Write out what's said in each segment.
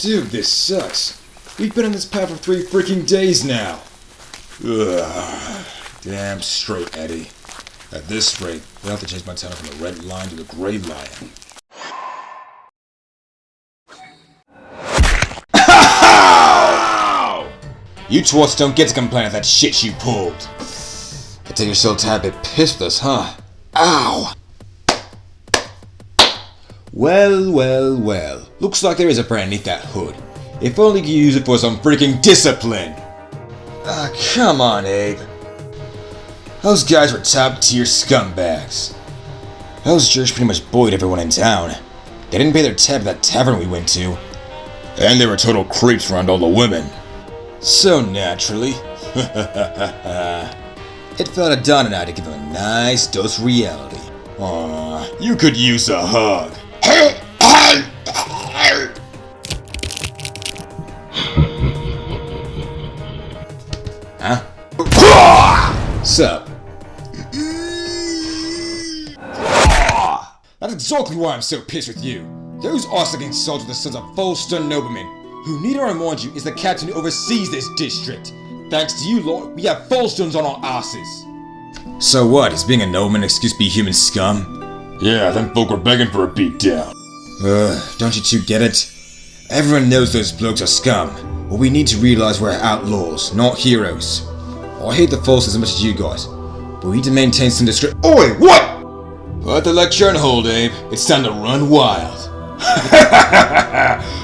Dude, this sucks. We've been on this path for three freaking days now. Ugh. Damn straight, Eddie. At this rate, we'll have to change my town from the Red Lion to the Gray Lion. You twats don't get to complain of that shit you pulled. I think you're a tad bit pissed us, huh? Ow! Well, well, well. Looks like there is a brain underneath that hood. If only you could use it for some freaking discipline! Ah, come on, Abe. Those guys were top tier scumbags. Those jerks pretty much bullied everyone in town. They didn't pay their tab at that tavern we went to. And they were total creeps around all the women. So naturally, it fell to Don and I to give them a nice dose of reality. Aw, you could use a hug. Huh? Sup? That's exactly why I'm so pissed with you. Those Ossigan soldiers are the sons of Folston noblemen, who need I remind you is the captain who oversees this district. Thanks to you lot, we have Folstones on our asses. So what, is being a nobleman an excuse to be human scum? Yeah, them folk were begging for a beatdown. Ugh, don't you two get it? Everyone knows those blokes are scum. What we need to realize we're outlaws, not heroes. I hate the Folstons as much as you guys, but we need to maintain some discretion. Oi, what? Put the lecture on hold, Abe. It's time to run wild.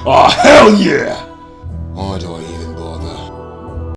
oh, hell yeah!